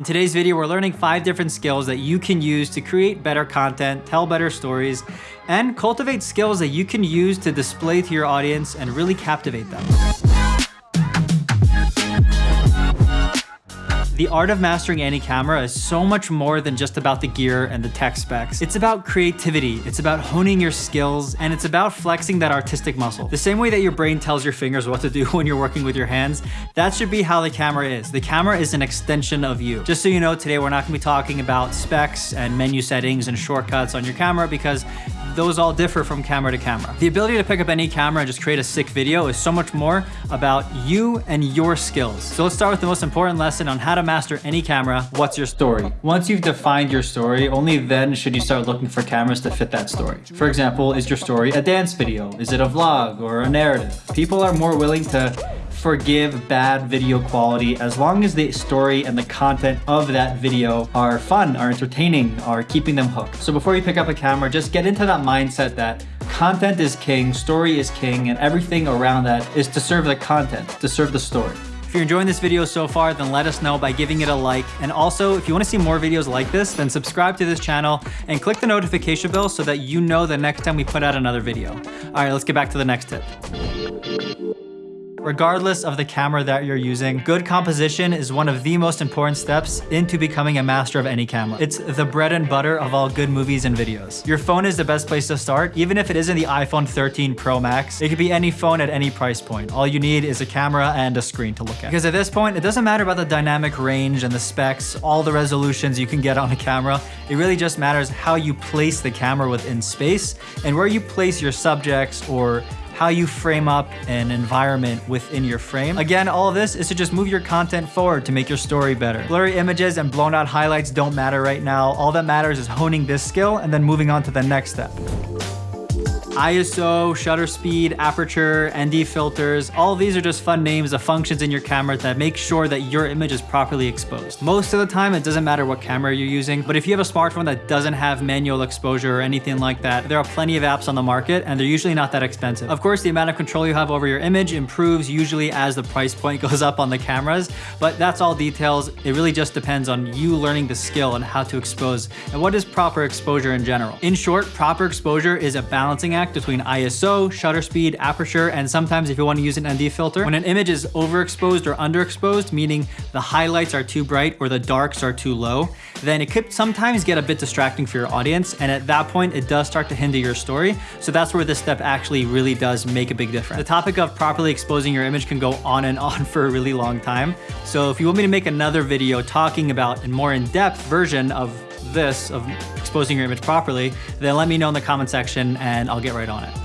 In today's video, we're learning five different skills that you can use to create better content, tell better stories, and cultivate skills that you can use to display to your audience and really captivate them. The art of mastering any camera is so much more than just about the gear and the tech specs. It's about creativity, it's about honing your skills, and it's about flexing that artistic muscle. The same way that your brain tells your fingers what to do when you're working with your hands, that should be how the camera is. The camera is an extension of you. Just so you know, today we're not gonna be talking about specs and menu settings and shortcuts on your camera because those all differ from camera to camera. The ability to pick up any camera and just create a sick video is so much more about you and your skills. So let's start with the most important lesson on how to master any camera. What's your story? Once you've defined your story, only then should you start looking for cameras to fit that story. For example, is your story a dance video? Is it a vlog or a narrative? People are more willing to forgive bad video quality as long as the story and the content of that video are fun, are entertaining, are keeping them hooked. So before you pick up a camera, just get into that mindset that content is king, story is king, and everything around that is to serve the content, to serve the story. If you're enjoying this video so far, then let us know by giving it a like. And also, if you wanna see more videos like this, then subscribe to this channel and click the notification bell so that you know the next time we put out another video. All right, let's get back to the next tip. Regardless of the camera that you're using, good composition is one of the most important steps into becoming a master of any camera. It's the bread and butter of all good movies and videos. Your phone is the best place to start, even if it isn't the iPhone 13 Pro Max. It could be any phone at any price point. All you need is a camera and a screen to look at. Because at this point, it doesn't matter about the dynamic range and the specs, all the resolutions you can get on a camera. It really just matters how you place the camera within space and where you place your subjects or how you frame up an environment within your frame. Again, all of this is to just move your content forward to make your story better. Blurry images and blown out highlights don't matter right now. All that matters is honing this skill and then moving on to the next step. ISO, shutter speed, aperture, ND filters, all these are just fun names of functions in your camera that make sure that your image is properly exposed. Most of the time, it doesn't matter what camera you're using, but if you have a smartphone that doesn't have manual exposure or anything like that, there are plenty of apps on the market and they're usually not that expensive. Of course, the amount of control you have over your image improves usually as the price point goes up on the cameras, but that's all details. It really just depends on you learning the skill and how to expose and what is proper exposure in general. In short, proper exposure is a balancing act between ISO, shutter speed, aperture, and sometimes if you want to use an ND filter. When an image is overexposed or underexposed, meaning the highlights are too bright or the darks are too low, then it could sometimes get a bit distracting for your audience. And at that point, it does start to hinder your story. So that's where this step actually really does make a big difference. The topic of properly exposing your image can go on and on for a really long time. So if you want me to make another video talking about a more in-depth version of this, of exposing your image properly, then let me know in the comment section and I'll get right on it.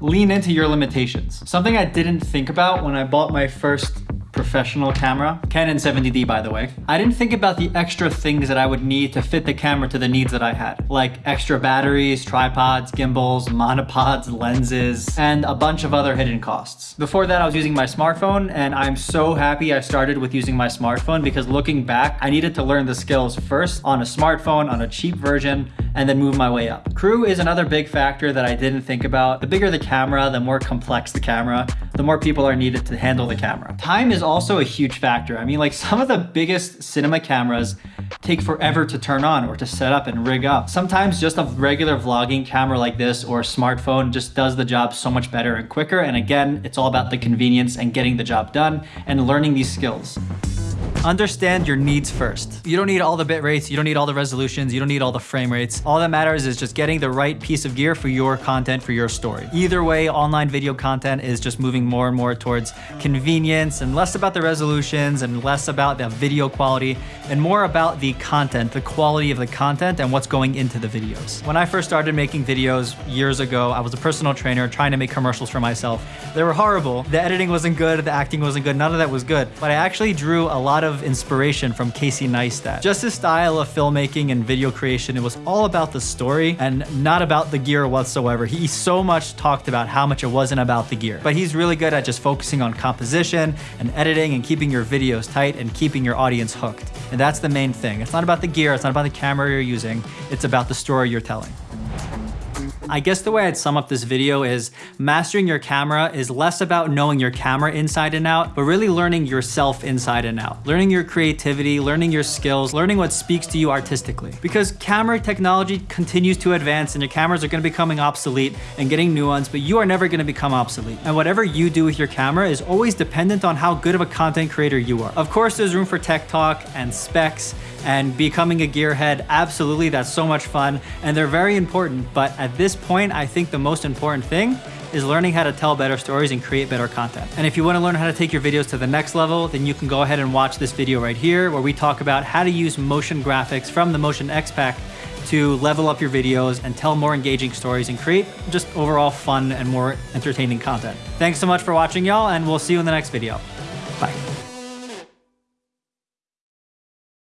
Lean into your limitations. Something I didn't think about when I bought my first professional camera. Canon 70D, by the way. I didn't think about the extra things that I would need to fit the camera to the needs that I had, like extra batteries, tripods, gimbals, monopods, lenses, and a bunch of other hidden costs. Before that, I was using my smartphone, and I'm so happy I started with using my smartphone because looking back, I needed to learn the skills first on a smartphone, on a cheap version, and then move my way up. Crew is another big factor that I didn't think about. The bigger the camera, the more complex the camera, the more people are needed to handle the camera. Time is also a huge factor. I mean, like some of the biggest cinema cameras take forever to turn on or to set up and rig up. Sometimes just a regular vlogging camera like this or a smartphone just does the job so much better and quicker. And again, it's all about the convenience and getting the job done and learning these skills. Understand your needs first. You don't need all the bit rates, you don't need all the resolutions, you don't need all the frame rates. All that matters is just getting the right piece of gear for your content, for your story. Either way, online video content is just moving more and more towards convenience and less about the resolutions and less about the video quality and more about the content, the quality of the content and what's going into the videos. When I first started making videos years ago, I was a personal trainer trying to make commercials for myself. They were horrible. The editing wasn't good, the acting wasn't good, none of that was good. But I actually drew a lot of of inspiration from Casey Neistat. Just his style of filmmaking and video creation, it was all about the story and not about the gear whatsoever. He so much talked about how much it wasn't about the gear, but he's really good at just focusing on composition and editing and keeping your videos tight and keeping your audience hooked. And that's the main thing. It's not about the gear, it's not about the camera you're using, it's about the story you're telling. I guess the way I'd sum up this video is mastering your camera is less about knowing your camera inside and out, but really learning yourself inside and out. Learning your creativity, learning your skills, learning what speaks to you artistically. Because camera technology continues to advance and your cameras are gonna be becoming obsolete and getting new ones, but you are never gonna become obsolete. And whatever you do with your camera is always dependent on how good of a content creator you are. Of course, there's room for tech talk and specs and becoming a gearhead, absolutely, that's so much fun. And they're very important, but at this point, I think the most important thing is learning how to tell better stories and create better content. And if you wanna learn how to take your videos to the next level, then you can go ahead and watch this video right here where we talk about how to use motion graphics from the Motion X Pack to level up your videos and tell more engaging stories and create just overall fun and more entertaining content. Thanks so much for watching y'all and we'll see you in the next video. Bye.